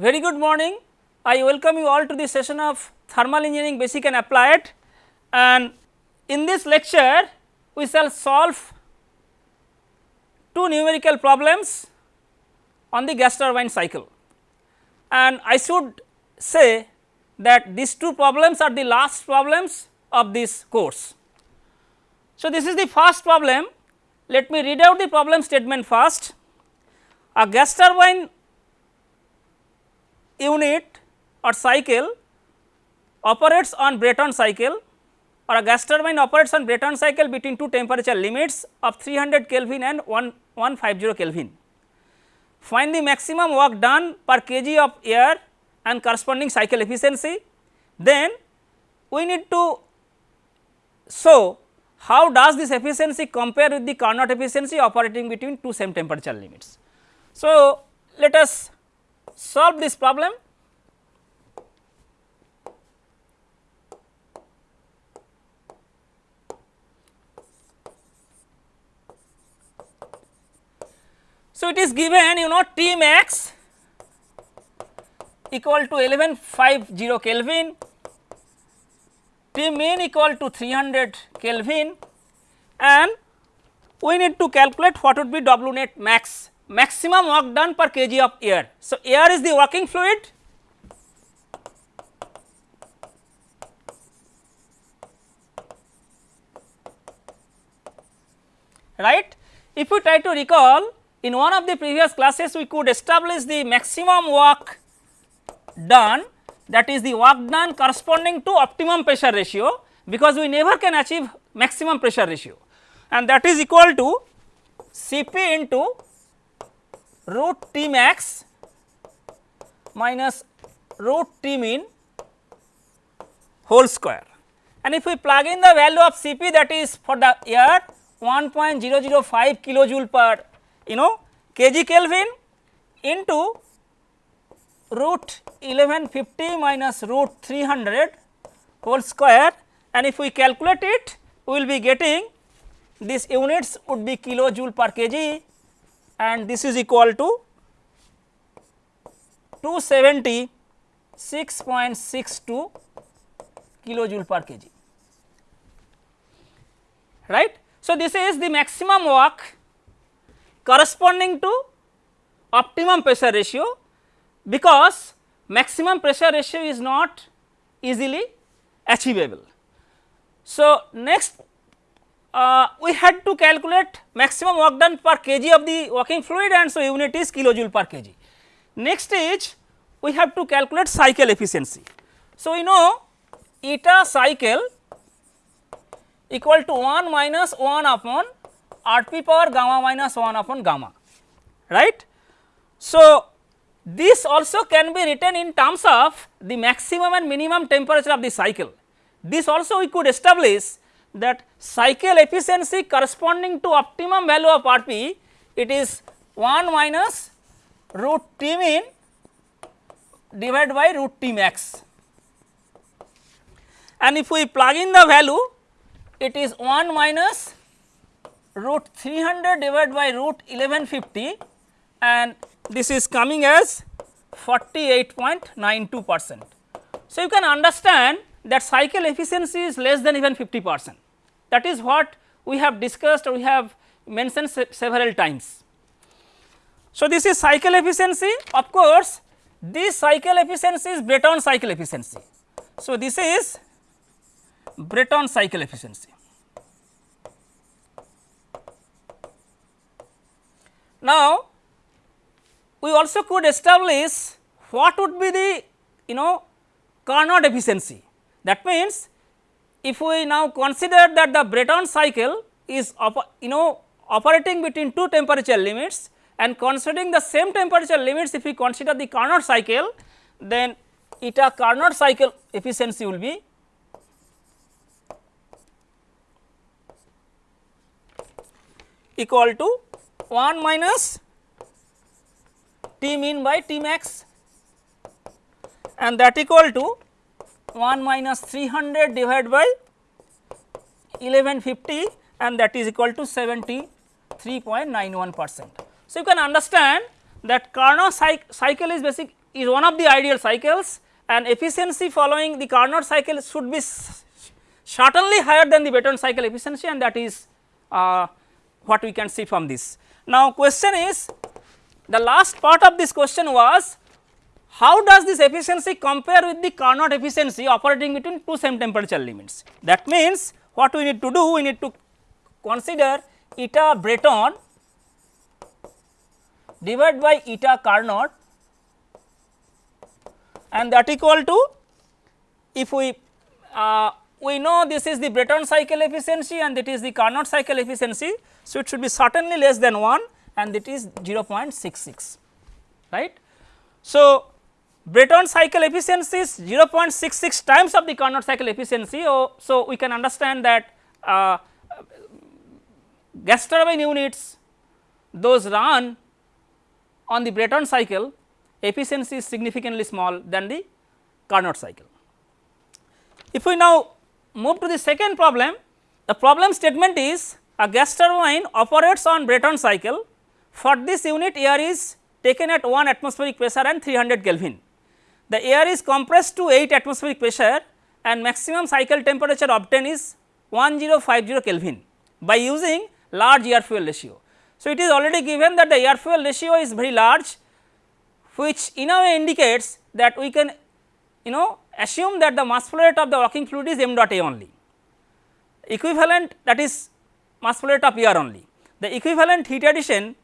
Very good morning. I welcome you all to the session of thermal engineering basic and applied and in this lecture we shall solve two numerical problems on the gas turbine cycle and I should say that these two problems are the last problems of this course. So, this is the first problem let me read out the problem statement first. A gas turbine unit or cycle operates on Brayton cycle or a gas turbine operates on Brayton cycle between two temperature limits of 300 Kelvin and 1150 Kelvin. Find the maximum work done per kg of air and corresponding cycle efficiency. Then we need to show how does this efficiency compare with the Carnot efficiency operating between two same temperature limits. So, let us solve this problem. So, it is given you know T max equal to 1150 Kelvin, T min equal to 300 Kelvin. And we need to calculate what would be W net max maximum work done per kg of air. So, air is the working fluid right. If we try to recall in one of the previous classes we could establish the maximum work done that is the work done corresponding to optimum pressure ratio because we never can achieve maximum pressure ratio and that is equal to Cp into root T max minus root T min whole square. And if we plug in the value of Cp that is for the air 1.005 kilojoule per you know kg Kelvin into root 1150 minus root 300 whole square and if we calculate it we will be getting these units would be kilojoule per kg and this is equal to 276.62 kilojoule per kg right. So, this is the maximum work corresponding to optimum pressure ratio because maximum pressure ratio is not easily achievable. So, next uh, we had to calculate maximum work done per kg of the working fluid and so unit is kilojoule per kg. Next is we have to calculate cycle efficiency. So, we know eta cycle equal to 1 minus 1 upon Rp power gamma minus 1 upon gamma right. So, this also can be written in terms of the maximum and minimum temperature of the cycle. This also we could establish that cycle efficiency corresponding to optimum value of Rp it is 1 minus root T min divided by root T max and if we plug in the value it is 1 minus root 300 divided by root 1150 and this is coming as 48.92 percent. So, you can understand that cycle efficiency is less than even 50 percent that is what we have discussed or we have mentioned se several times. So, this is cycle efficiency of course, this cycle efficiency is Brayton cycle efficiency. So, this is Brayton cycle efficiency. Now, we also could establish what would be the you know Carnot efficiency that means if we now consider that the Brayton cycle is you know operating between two temperature limits and considering the same temperature limits if we consider the Carnot cycle then eta Carnot cycle efficiency will be equal to 1 minus T min by T max and that equal to 1 minus 300 divided by 1150 and that is equal to 73.91 percent. So, you can understand that Carnot cycle is basic is one of the ideal cycles and efficiency following the Carnot cycle should be certainly higher than the Brayton cycle efficiency and that is uh, what we can see from this. Now, question is the last part of this question was how does this efficiency compare with the Carnot efficiency operating between two same temperature limits. That means, what we need to do we need to consider eta Brayton divided by eta Carnot and that equal to if we uh, we know this is the Brayton cycle efficiency and that is the Carnot cycle efficiency. So, it should be certainly less than 1 and it is 0.66 right. So, Brayton cycle efficiency is 0.66 times of the Carnot cycle efficiency. Oh, so, we can understand that uh, gas turbine units those run on the Brayton cycle efficiency is significantly small than the Carnot cycle. If we now move to the second problem, the problem statement is a gas turbine operates on Brayton cycle. For this unit air is taken at 1 atmospheric pressure and 300 Kelvin. The air is compressed to 8 atmospheric pressure and maximum cycle temperature obtained is 1050 Kelvin by using large air fuel ratio. So, it is already given that the air fuel ratio is very large which in a way indicates that we can you know assume that the mass flow rate of the working fluid is m dot a only. Equivalent that is mass flow rate of air only. The equivalent heat addition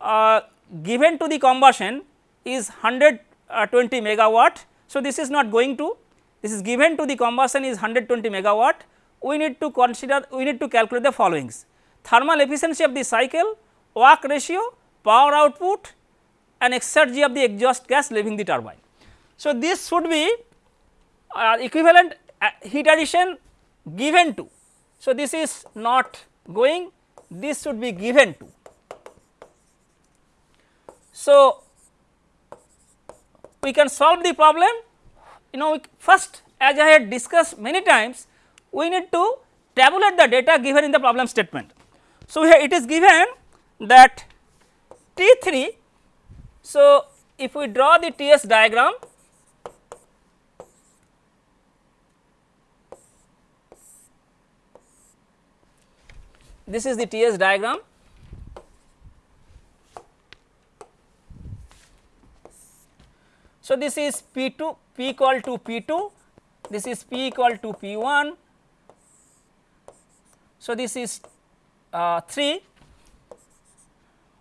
uh, given to the combustion is 120 uh, megawatt. So, this is not going to this is given to the combustion is 120 megawatt. We need to consider we need to calculate the followings thermal efficiency of the cycle, work ratio, power output and exergy of the exhaust gas leaving the turbine. So, this should be uh, equivalent uh, heat addition given to. So, this is not going this should be given to. So, we can solve the problem you know first as I had discussed many times we need to tabulate the data given in the problem statement. So, here it is given that T 3. So, if we draw the T s diagram this is the T s diagram. So, this is P 2 P equal to P 2, this is P equal to P 1. So, this is uh, 3,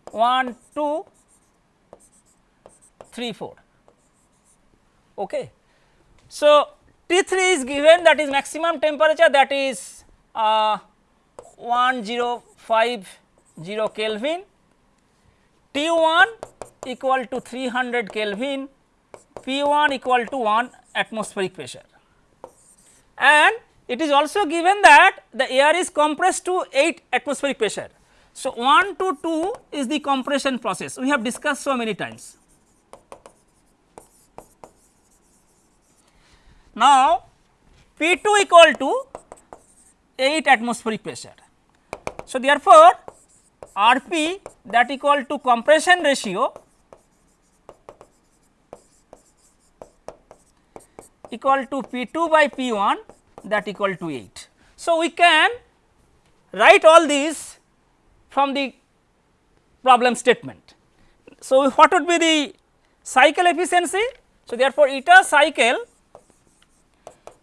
1, 2, 3, 4. Okay. So, T 3 is given that is maximum temperature that is uh, 1050 Kelvin, T 1 equal to 300 Kelvin, P 1 equal to 1 atmospheric pressure and it is also given that the air is compressed to 8 atmospheric pressure. So, 1 to 2 is the compression process we have discussed so many times. Now, P 2 equal to 8 atmospheric pressure. So, therefore, R P that equal to compression ratio equal to P 2 by P 1 that equal to 8. So, we can write all these from the problem statement. So, what would be the cycle efficiency? So, therefore, eta cycle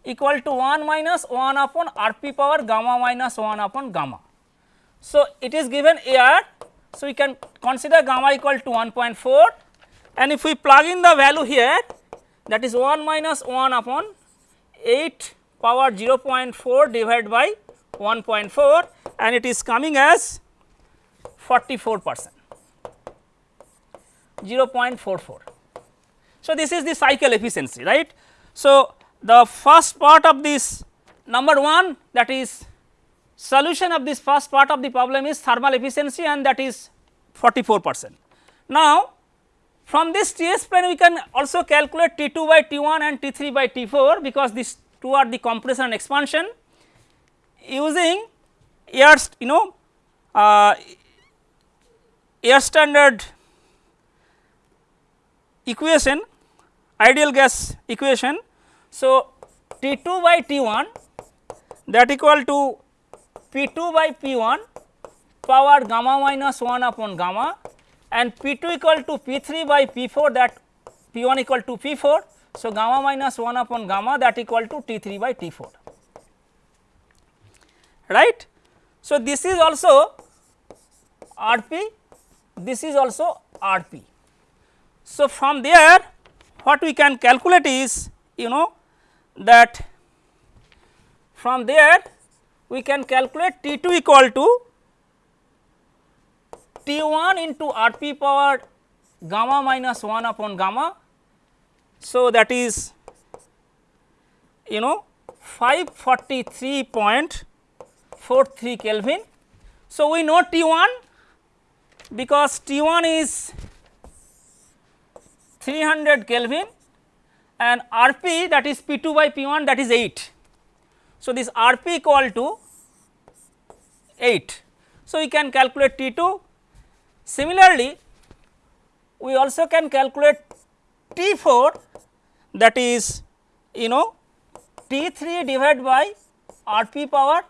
equal to 1 minus 1 upon r p power gamma minus 1 upon gamma. So, it is given air. So, we can consider gamma equal to 1.4 and if we plug in the value here that is 1 minus 1 upon 8 power 0.4 divided by 1.4 and it is coming as 44 percent 0.44. So, this is the cycle efficiency right. So, the first part of this number 1 that is solution of this first part of the problem is thermal efficiency and that is 44 percent. Now, from this T s plane we can also calculate T 2 by T 1 and T 3 by T 4 because these two are the compression and expansion using air you know uh, air standard equation ideal gas equation. So, T 2 by T 1 that equal to P 2 by P 1 power gamma minus 1 upon gamma and P 2 equal to P 3 by P 4 that P 1 equal to P 4. So, gamma minus 1 upon gamma that equal to T 3 by T 4 right. So, this is also R p this is also R p. So, from there what we can calculate is you know that from there we can calculate T 2 equal to T 1 into R p power gamma minus 1 upon gamma. So, that is you know 543.43 Kelvin. So, we know T 1 because T 1 is 300 Kelvin and R p that is P 2 by P 1 that is 8. So, this R p equal to 8. So, we can calculate T 2. Similarly, we also can calculate T 4 that is you know T 3 divided by R p power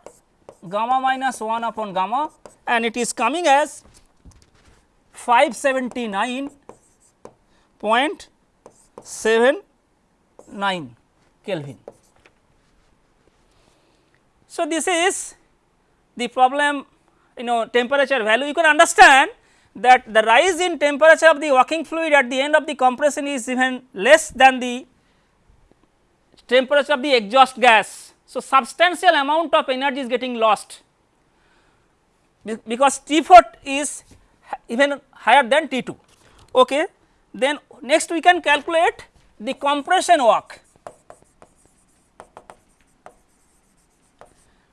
gamma minus 1 upon gamma and it is coming as 579.79 Kelvin. So, this is the problem you know temperature value you can understand that the rise in temperature of the working fluid at the end of the compression is even less than the temperature of the exhaust gas. So, substantial amount of energy is getting lost because T 4 is even higher than T 2. Okay. Then next we can calculate the compression work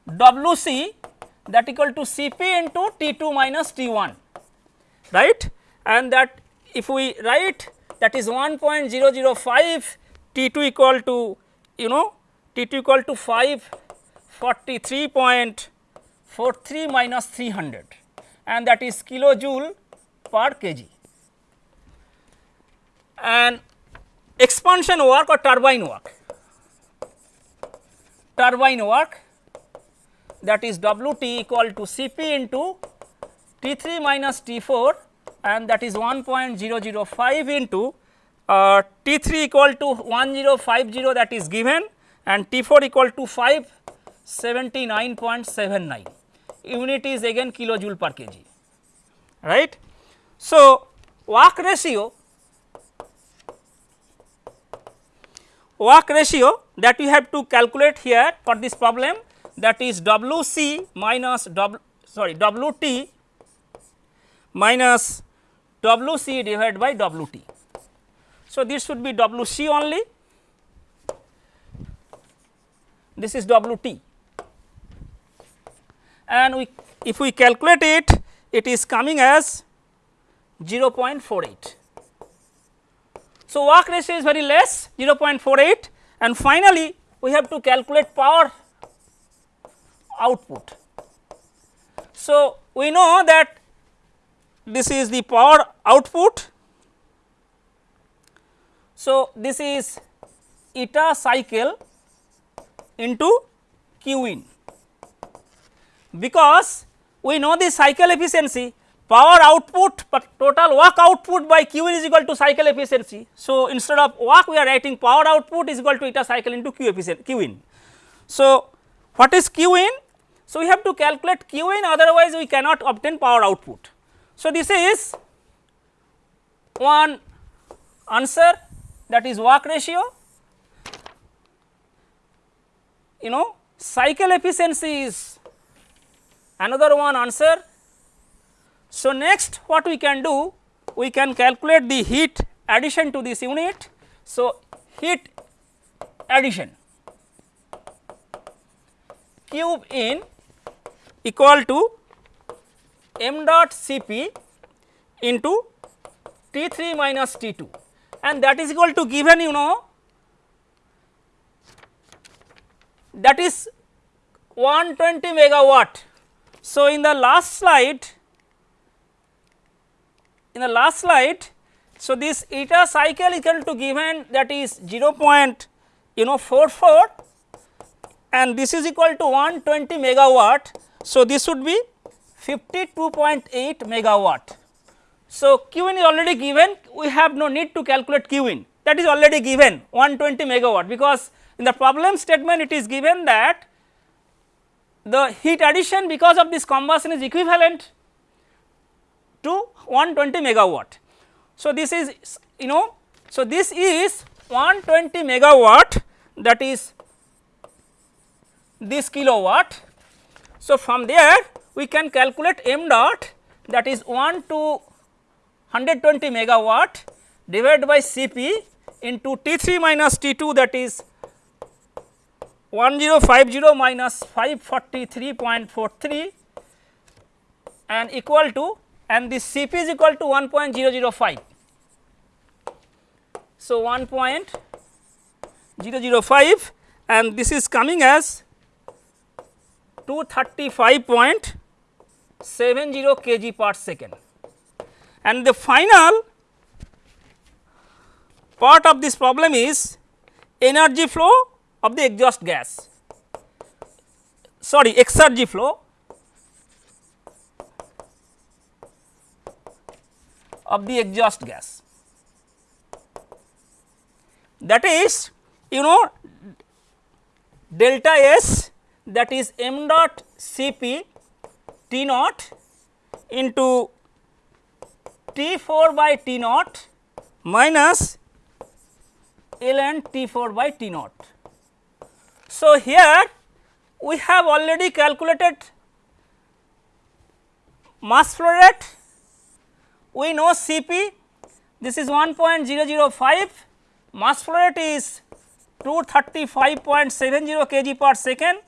W c that equal to C p into T 2 minus T 1 right? And that if we write that is 1.005 T 2 equal to you know T 2 equal to 543.43 minus 300 and that is kilojoule per kg. And expansion work or turbine work, turbine work that is W t equal to C p into T 3 minus T 4 and that is 1.005 into uh, T 3 equal to 1050 that is given and T 4 equal to 579.79 unit is again kilojoule per kg right. So, work ratio work ratio that we have to calculate here for this problem that is W c minus W sorry W t minus W c divided by W t. So, this should be W c only this is W t and we if we calculate it it is coming as 0.48. So, work ratio is very less 0.48 and finally, we have to calculate power output. So, we know that this is the power output. So, this is eta cycle into q in because we know the cycle efficiency power output but total work output by q in is equal to cycle efficiency. So, instead of work we are writing power output is equal to eta cycle into q efficiency q in. So, what is q in? So, we have to calculate q in otherwise we cannot obtain power output. So, this is one answer that is work ratio you know cycle efficiency is another one answer so, next what we can do we can calculate the heat addition to this unit. So, heat addition cube in equal to m dot Cp into T 3 minus T 2 and that is equal to given you know that is 120 megawatt. So, in the last slide in the last slide So, this eta cycle equal to given that is 0. Point, you know 44 and this is equal to 120 megawatt. So, this would be 52.8 megawatt. So, Q in is already given we have no need to calculate Q in that is already given 120 megawatt because in the problem statement it is given that the heat addition because of this combustion is equivalent to 120 megawatt. So, this is you know so this is 120 megawatt that is this kilowatt. So, from there we can calculate m dot that is 1 to 120 megawatt divided by Cp into T 3 minus T 2 that is 1050 minus 543.43 and equal to and this Cp is equal to 1.005. So, 1.005 and this is coming as 235.70 kg per second. And the final part of this problem is energy flow of the exhaust gas. Sorry exergy flow. Of the exhaust gas. That is you know delta S that is m dot C p T naught into T 4 by T naught minus ln T 4 by T naught. So, here we have already calculated mass flow rate, we know C p this is 1.005 mass flow rate is 235.70 kg per second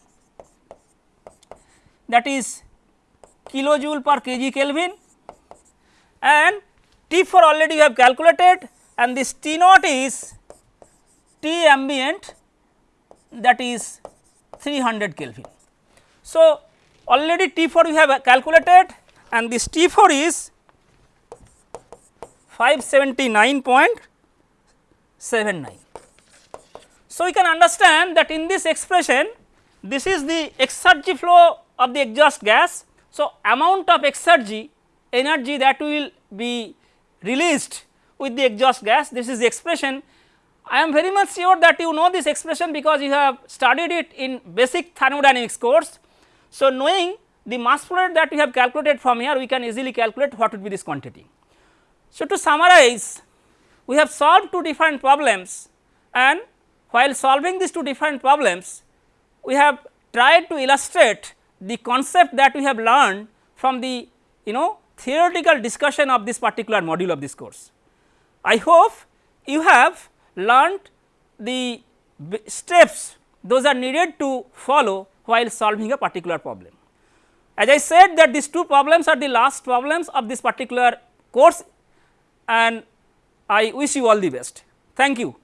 that is kilojoule per kg Kelvin and T 4 already we have calculated and this T naught is T ambient that is 300 Kelvin. So, already T 4 we have calculated and this T 4 is 579.79. So, we can understand that in this expression this is the exergy flow of the exhaust gas. So, amount of exergy energy that will be released with the exhaust gas this is the expression I am very much sure that you know this expression because you have studied it in basic thermodynamics course. So, knowing the mass flow rate that we have calculated from here we can easily calculate what would be this quantity. So, to summarize we have solved two different problems and while solving these two different problems we have tried to illustrate the concept that we have learned from the you know theoretical discussion of this particular module of this course. I hope you have learned the steps those are needed to follow while solving a particular problem. As I said that these two problems are the last problems of this particular course and I wish you all the best. Thank you.